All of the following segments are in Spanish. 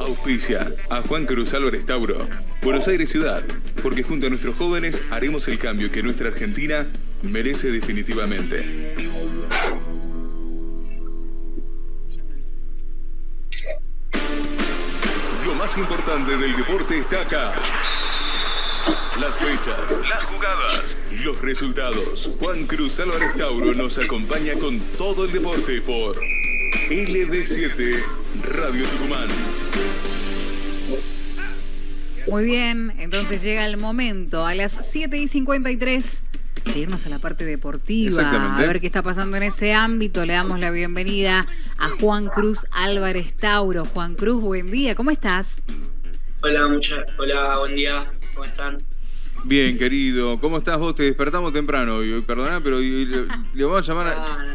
Auspicia a Juan Cruz Álvarez Tauro, Buenos Aires Ciudad, porque junto a nuestros jóvenes haremos el cambio que nuestra Argentina merece definitivamente. Lo más importante del deporte está acá. Las fechas, las jugadas, los resultados. Juan Cruz Álvarez Tauro nos acompaña con todo el deporte por LD7 Radio Tucumán. Muy bien, entonces llega el momento a las 7 y 53 de irnos a la parte deportiva, Exactamente. a ver qué está pasando en ese ámbito. Le damos la bienvenida a Juan Cruz Álvarez Tauro. Juan Cruz, buen día, ¿cómo estás? Hola, mucha, hola, buen día, ¿cómo están? Bien, querido. ¿Cómo estás vos? Te despertamos temprano hoy. Perdona, pero le, le vamos a llamar a, Ah,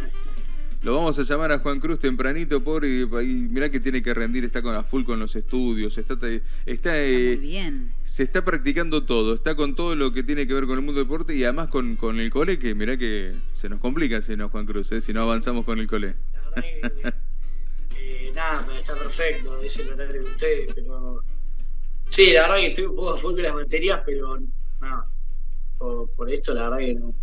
lo vamos a llamar a Juan Cruz tempranito, pobre, y, y mirá que tiene que rendir, está con a full con los estudios, está, está, Está eh, muy bien. se está practicando todo, está con todo lo que tiene que ver con el mundo del deporte y además con, con el cole, que mirá que se nos complica si no, Juan Cruz, eh, si no avanzamos con el cole. la verdad que, eh, nada, pero está perfecto, es el horario de ustedes, pero... Sí, la verdad que estoy un poco a full con las materias, pero nada, por, por esto la verdad que no,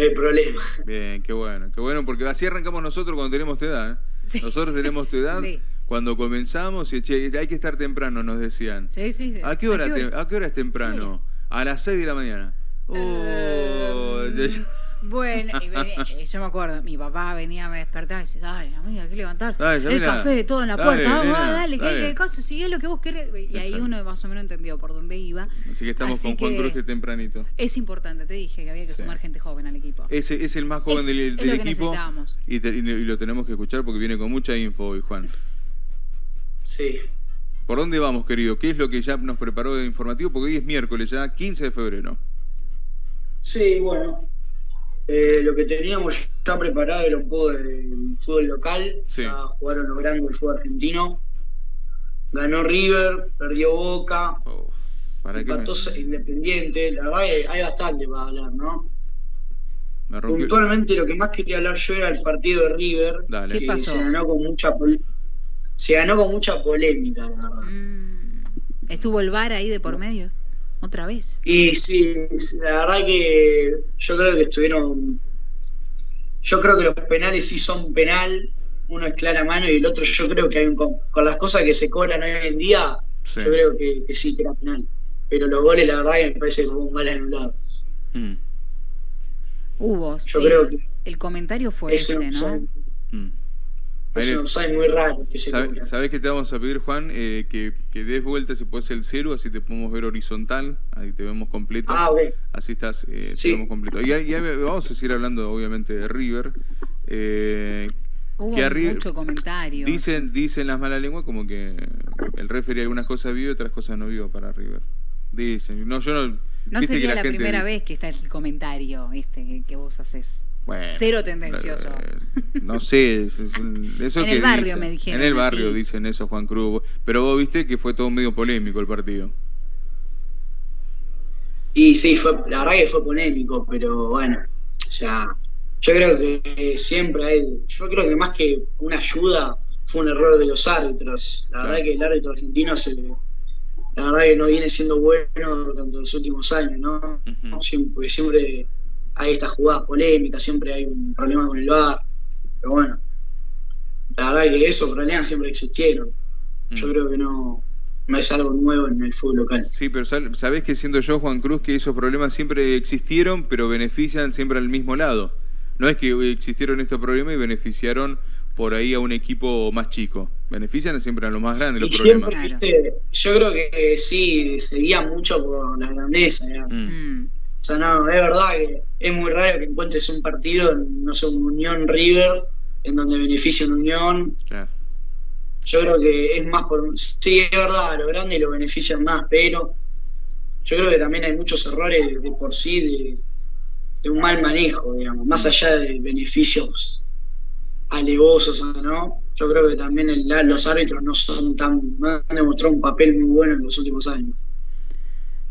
no hay problema. Bien, qué bueno, qué bueno, porque así arrancamos nosotros cuando tenemos tu edad. ¿eh? Sí. Nosotros tenemos tu edad Sí. cuando comenzamos y che, hay que estar temprano, nos decían. Sí, sí. ¿A qué hora, ¿a qué hora es temprano? A las 6 de la mañana. Oh, Eh, ya- ya- Bueno, y venía- yo me acuerdo, mi papá venía, me despertaba y decía, dale, amiga, hay que levantarse. Dale, el café, todo en la dale, puerta, vamos, nena, dale, que dale. qué cosa, sigue lo que vos querés. Y ahí Exacto. uno más o menos entendió por dónde iba. Así que estamos Así con Juan que- Cruz de tempranito. Es importante, te dije que había que Sí. sumar gente joven al equipo. Ese es el más joven Es- del, es del lo que equipo y, te- y lo tenemos que escuchar porque viene con mucha info hoy, Juan. Sí, ¿Por dónde vamos, querido? ¿Qué es lo que ya nos preparó de informativo? Porque hoy es miércoles ya, 15 de febrero. sí, bueno, eh, lo que teníamos ya preparado era un poco del fútbol local, Sí. ya jugaron los grandes del fútbol argentino, ganó River, perdió Boca, Oh, ¿Para qué me, empató Independiente, la verdad que hay bastante para hablar, ¿no? Puntualmente lo que más quería hablar yo era el partido de River, Dale. ¿Qué que pasó? se ganó con mucha pol- se ganó con mucha polémica, la verdad. Mm, ¿Estuvo el bar ahí de por medio? ¿Otra vez? Y sí, la verdad que yo creo que estuvieron yo creo que los penales sí son penal, uno es clara mano y el otro yo creo que hay un con, con las cosas que se cobran hoy en día, Sí. yo creo que, que sí que era penal. Pero los goles la verdad que me parece que fueron mal anulados. Mm, Hubo. Yo el, creo que el comentario fue es ese, ¿no? mm. Es un muy raro que se ¿Sabe- cobra. ¿Sabés qué te vamos a pedir, Juan? Eh, que, que des vuelta si puedes el cero, así te podemos ver horizontal, ahí te vemos completo. Ah, ok. Así estás, eh, Sí. te vemos completo. Y, ahí- vamos a seguir hablando, obviamente, de River. Eh, Hubo que arri- mucho comentario. dicen, dicen las malas lenguas como que el referee algunas cosas vio y otras cosas no vio para River. Dicen. No, yo no. no que sería la, primera dice- vez que está el comentario este que, que vos haces. Bueno, Cero tendencioso. eh, No sé, es- es un- eso En que el barrio dicen. me dijeron En el barrio así. dicen eso, Juan Cruz. Pero vos viste que fue todo medio polémico el partido. Y sí, fue, la verdad que fue polémico, pero bueno, o sea, yo creo que siempre hay, yo creo que más que una ayuda fue un error de los árbitros. La Claro. verdad que el árbitro argentino se, la verdad que no viene siendo bueno durante los últimos años, ¿no? Ujú. Siempre, porque siempre hay estas jugadas polémicas, siempre hay un problema con el VAR, pero bueno, la verdad que esos problemas siempre existieron. Yo Mm. creo que no, no es algo nuevo en el fútbol local. Sí, pero sal- sabés que siendo yo, Juan Cruz, que esos problemas siempre existieron, pero benefician siempre al mismo lado. No es que existieron estos problemas y beneficiaron por ahí a un equipo más chico. Benefician siempre a los más grandes los Y problemas. siempre, Claro. viste, yo creo que sí, se guía mucho por la grandeza. Mm. Mm. O sea, no, es verdad que es muy raro que encuentres un partido, no sé, un Unión River, en donde beneficia una Unión. Claro. Yo creo que es más por. Sí, es verdad, a los grandes lo benefician más, pero yo creo que también hay muchos errores de por sí de, de un mal manejo, digamos, más allá de beneficios alevosos o no. Yo creo que también el- los árbitros no son tan. no han demostrado un papel muy bueno en los últimos años.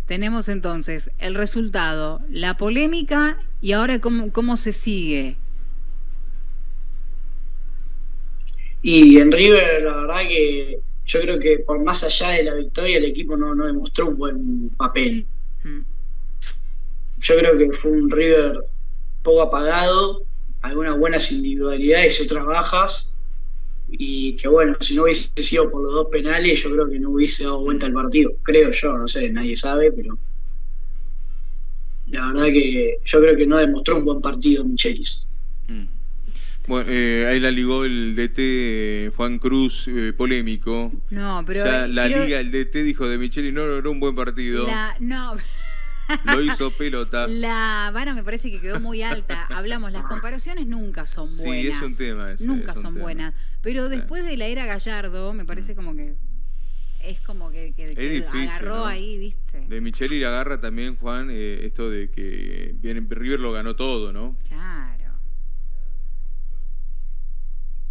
Tenemos entonces el resultado, la polémica y ahora cómo, cómo se sigue. Y en River, la verdad que yo creo que por más allá de la victoria el equipo no, no demostró un buen papel. Mm. Yo creo que fue un River poco apagado, algunas buenas individualidades y otras bajas, y que bueno, si no hubiese sido por los dos penales, yo creo que no hubiese dado vuelta al partido, creo yo, no sé, nadie sabe, pero la verdad que yo creo que no demostró un buen partido Michelis. Mm. Bueno, eh, ahí la ligó el DT Juan Cruz, eh, polémico. No, pero... la liga, el DT dijo de Michelis, no logró un buen partido. no... Lo hizo pelota. La vara me parece que quedó muy alta. Hablamos, las comparaciones nunca son buenas. Sí, es un tema. nunca son buenas. Pero después de la era Gallardo, me parece como que es como que, agarró ahí, ¿viste? De Micheli agarra también, Juan, eh, esto de que viene, River lo ganó todo, ¿no? Claro.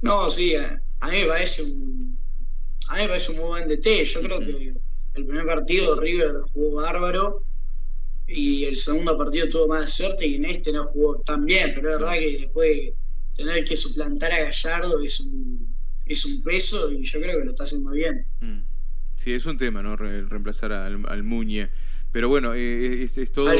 No, sí, a, mí me parece un a mí me parece un muy buen DT. Yo creo que el primer partido River jugó bárbaro y el segundo partido tuvo más suerte y en este no jugó tan bien, pero es verdad que después tener que suplantar a Gallardo es un, es un peso y yo creo que lo está haciendo bien. Mm. Sí, es un tema, ¿no? reemplazar al, al Muñe. Pero bueno, eh, es, es, todo... Al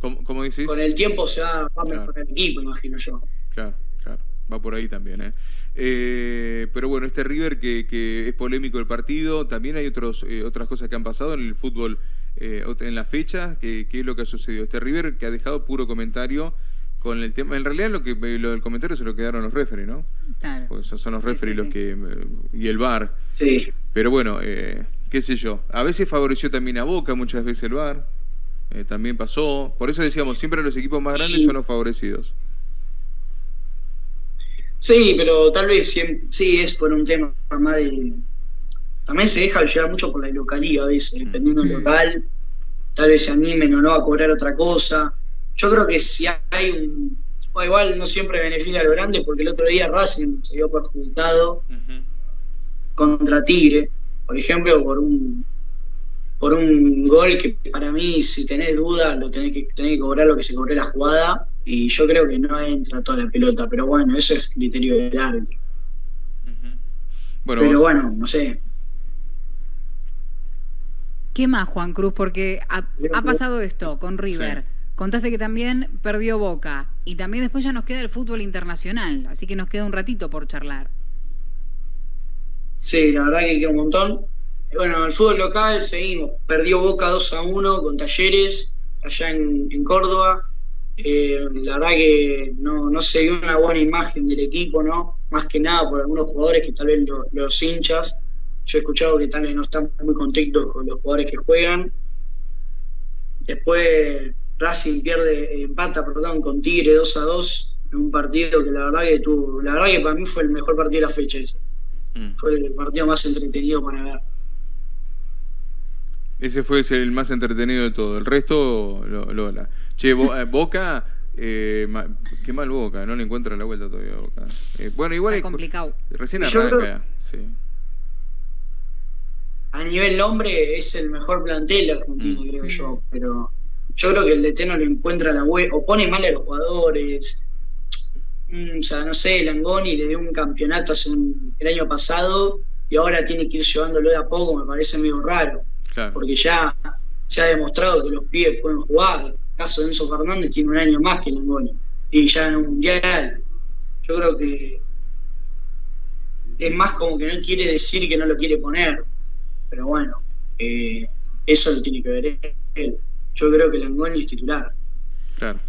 ¿Cómo, decís? Con el tiempo se va, a mejorar el equipo, imagino yo. Claro, claro. Va por ahí también, ¿eh? eh pero bueno, este River que, que, es polémico el partido, también hay otros, eh, otras cosas que han pasado en el fútbol eh, en la fecha, ¿qué, es lo que ha sucedido? Este River que ha dejado puro comentario con el tema. En realidad lo que lo del comentario se lo quedaron los referees, ¿no? Claro. Porque son los referees los que y el VAR. Sí. Pero bueno, eh, qué sé yo. A veces favoreció también a Boca, muchas veces el VAR. Eh, también pasó. Por eso decíamos, siempre los equipos más grandes son los favorecidos. Sí, pero tal vez sí es por un tema más de también se deja llevar mucho por la localidad a veces, mm. dependiendo del local, tal vez se animen o no a cobrar otra cosa. Yo creo que si hay un... igual no siempre beneficia a lo grande, porque el otro día Racing se vio perjudicado contra Tigre, por ejemplo, por un por un gol que para mí, si tenés dudas, lo tenés que, tenés que cobrar lo que se cobró la jugada, y yo creo que no entra toda la pelota, pero bueno, eso es criterio del árbitro. pero bueno, no sé, ¿Qué más, Juan Cruz? Porque ha, pasado esto con River. Contaste que también perdió Boca. Y también después ya nos queda el fútbol internacional. Así que nos queda un ratito por charlar. Sí, la verdad que queda un montón. Bueno, el fútbol local seguimos. Perdió Boca 2 a 1 con Talleres allá en, Córdoba. Eh, la verdad que no, no se vio una buena imagen del equipo, ¿no? Más que nada por algunos jugadores que tal vez los hinchas yo he escuchado que tal no están muy contentos con los jugadores que juegan. Después Racing pierde, empata, perdón, con Tigre 2 a 2 en un partido que la verdad que tuvo, la verdad que para mí fue el mejor partido de la fecha ese. Mm. Fue el partido más entretenido para ver. Ese fue el más entretenido de todo. El resto, Lola. Che, eh, Boca, eh, qué mal Boca, no le encuentra la vuelta todavía Boca. Eh, bueno, igual es complicado. Recién arranca, sí a nivel nombre es el mejor plantel argentino, mm. creo yo, pero yo creo que el DT no lo encuentra la web, o pone mal a los jugadores. Mm, o sea, no sé, Langoni le dio un campeonato hace el año pasado y ahora tiene que ir llevándolo de a poco, me parece medio raro. Porque ya se ha demostrado que los pies pueden jugar. El caso de Enzo Fernández tiene un año más que Langoni y ya en un mundial. Yo creo que es más como que no quiere decir que no lo quiere poner pero bueno, eh, eso lo tiene que ver él. Yo creo que Langoni es titular. Claro.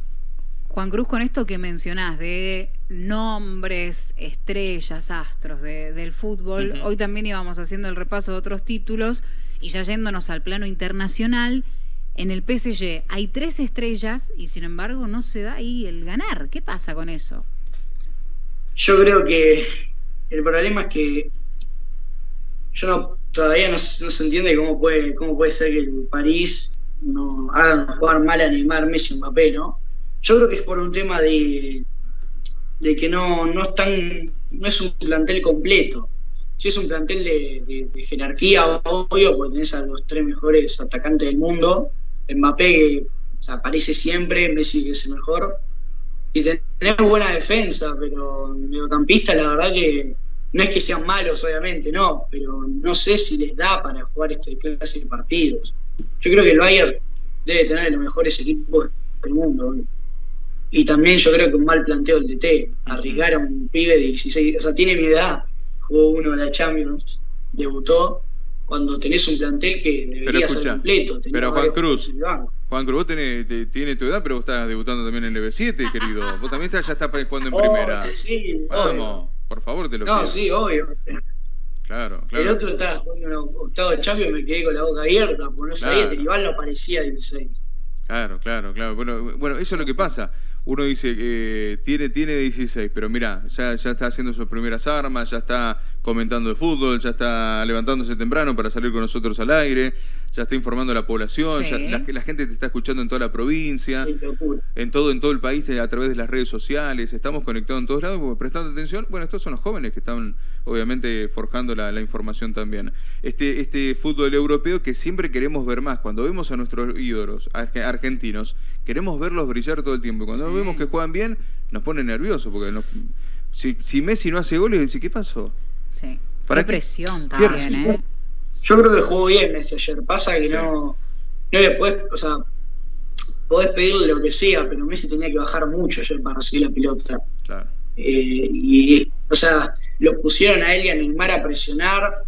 Juan Cruz, con esto que mencionás de nombres, estrellas, astros del fútbol, hoy también íbamos haciendo el repaso de otros títulos y ya yéndonos al plano internacional, en el PSG hay tres estrellas y sin embargo no se da ahí el ganar. ¿Qué pasa con eso? Yo creo que el problema es que yo no todavía no, se entiende cómo puede, cómo puede ser que el París no haga jugar mal a Neymar, Messi, Mbappé, ¿no? Yo creo que es por un tema de, de que no, no, es no es un plantel completo. Si es un plantel de, jerarquía, obvio, porque tenés a los tres mejores atacantes del mundo. Mbappé aparece siempre, Messi que es el mejor. Y tenemos buena defensa, pero mediocampista la verdad que no es que sean malos, obviamente, no, pero no sé si les da para jugar este clase de partidos. Yo creo que el Bayern debe tener los mejores equipos del mundo. Y también yo creo que un mal planteo del DT. Arriesgar a un pibe de 16, o sea, tiene mi edad, jugó uno de la Champions, debutó, cuando tenés un plantel que debería ser completo. Pero Juan Cruz, Juan Cruz, vos tenés, tiene tu edad, pero vos estás debutando también en el EV7, querido. Vos también estás, ya estás jugando en primera. Sí, Vamos, por favor, te lo pido. No, sí, obvio. Claro, claro. El otro estaba jugando en octavo de Champions y me quedé con la boca abierta, porque no sabía que Iván no aparecía 16. Claro, claro, claro. Bueno, bueno eso es lo que pasa uno dice que tiene, tiene 16, pero mira, ya, ya está haciendo sus primeras armas, ya está comentando de fútbol, ya está levantándose temprano para salir con nosotros al aire, ya está informando a la población, la, gente te está escuchando en toda la provincia, en todo, en todo el país a través de las redes sociales, estamos conectados en todos lados, prestando atención. Bueno, estos son los jóvenes que están obviamente forjando la, información también. Este, este fútbol europeo que siempre queremos ver más, cuando vemos a nuestros ídolos argentinos, queremos verlos brillar todo el tiempo. Cuando vemos que juegan bien, nos pone nerviosos, porque si, Messi no hace goles, ¿qué pasó? Sí. ¿Para qué presión también, ¿eh? Yo creo que jugó bien Messi ayer. Pasa que no, no le puedes, o sea, podés pedirle lo que sea, pero Messi tenía que bajar mucho ayer para recibir la pelota. Claro. Eh, y, o sea, los pusieron a él y a Neymar a presionar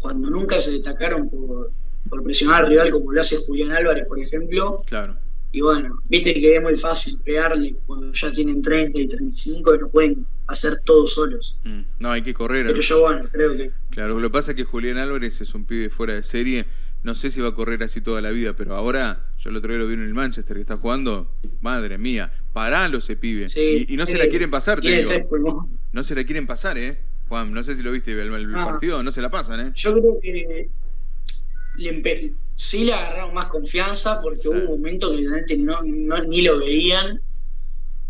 cuando nunca se destacaron por, por presionar al rival como lo hace Julián Álvarez, por ejemplo. Claro. Y bueno, viste que es muy fácil pegarle cuando ya tienen 30 y 35 y no pueden hacer todo solos. Mm, no, hay que correr. Pero yo, bueno, creo que. Claro, lo que pasa es que Julián Álvarez es un pibe fuera de serie. No sé si va a correr así toda la vida, pero ahora, yo el otro día lo vi en el Manchester que está jugando, madre mía, paralo ese pibe. y, no se la quieren pasar, te digo. No se la quieren pasar, ¿eh? Juan, no sé si lo viste el, ah. partido, no se la pasan, ¿eh? Yo creo que le sí le agarraron más confianza porque hubo un momento que realmente no, ni lo veían,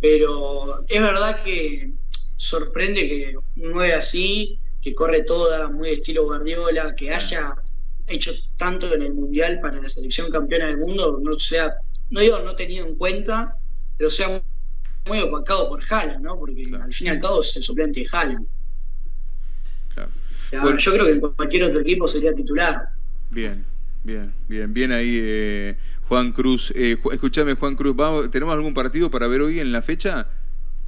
pero es verdad que sorprende que un 9 así, que corre toda, muy estilo Guardiola, que haya hecho tanto en el Mundial para la selección campeona del mundo, no sea, no digo no tenido en cuenta, pero sea muy opacado por Haaland, ¿no? Porque al fin y al cabo es el suplente de Haaland. Yo creo que en cualquier otro equipo sería titular. Bien, bien, bien, bien ahí eh, Juan Cruz. Eh, escúchame Juan Cruz, ¿tenemos algún partido para ver hoy en la fecha?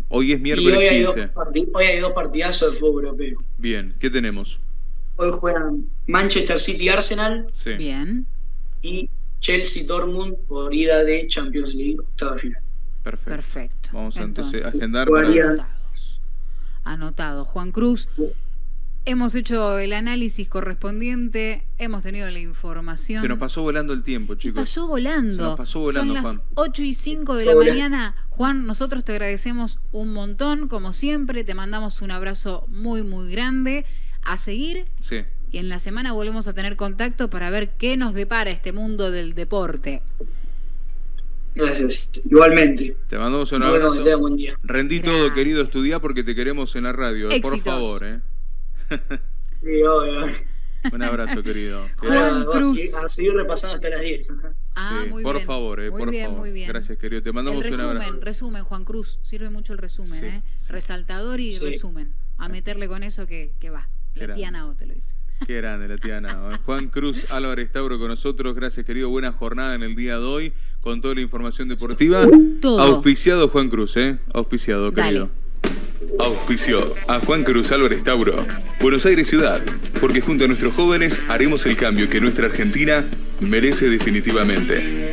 Hoy es miércoles hoy hay 15. Dos hoy hay dos partidazos de fútbol europeo. Bien, ¿qué tenemos? Hoy juegan Manchester City Arsenal. Sí. Bien. Y Chelsea Dortmund por ida de Champions League, octava final. Perfecto. Perfecto. Vamos a entonces, a agendar. Anotados. Anotado. Juan Cruz. Hemos hecho el análisis correspondiente, hemos tenido la información. Se nos pasó volando el tiempo, chicos. pasó volando. Se nos pasó volando, Son las 8 y 5 de la mañana. Juan, nosotros te agradecemos un montón, como siempre. Te mandamos un abrazo muy, muy grande. A seguir. Sí. Y en la semana volvemos a tener contacto para ver qué nos depara este mundo del deporte. Gracias. Igualmente. Te mandamos un abrazo. Rendí todo, querido, estudiar porque te queremos en la radio. Por favor, ¿eh? Sí, obvio. Un abrazo, querido. Juan Cruz. A seguir repasando hasta las 10. Ah, muy por bien. favor, eh, muy por bien, favor. Muy bien. Gracias, querido. Te mandamos resumen, un abrazo. Resumen, Juan Cruz. Sirve mucho el resumen, ¿eh? Resaltador y resumen. A meterle con eso que, que va. La tía Nao te lo dice. Qué grande la tía Nao. Juan Cruz Álvarez Tauro con nosotros. Gracias, querido. Buena jornada en el día de hoy con toda la información deportiva. Todo. Auspiciado Juan Cruz, ¿eh? Auspiciado, querido. Auspicio a Juan Cruz Álvarez Tauro, Buenos Aires Ciudad, porque junto a nuestros jóvenes haremos el cambio que nuestra Argentina merece definitivamente.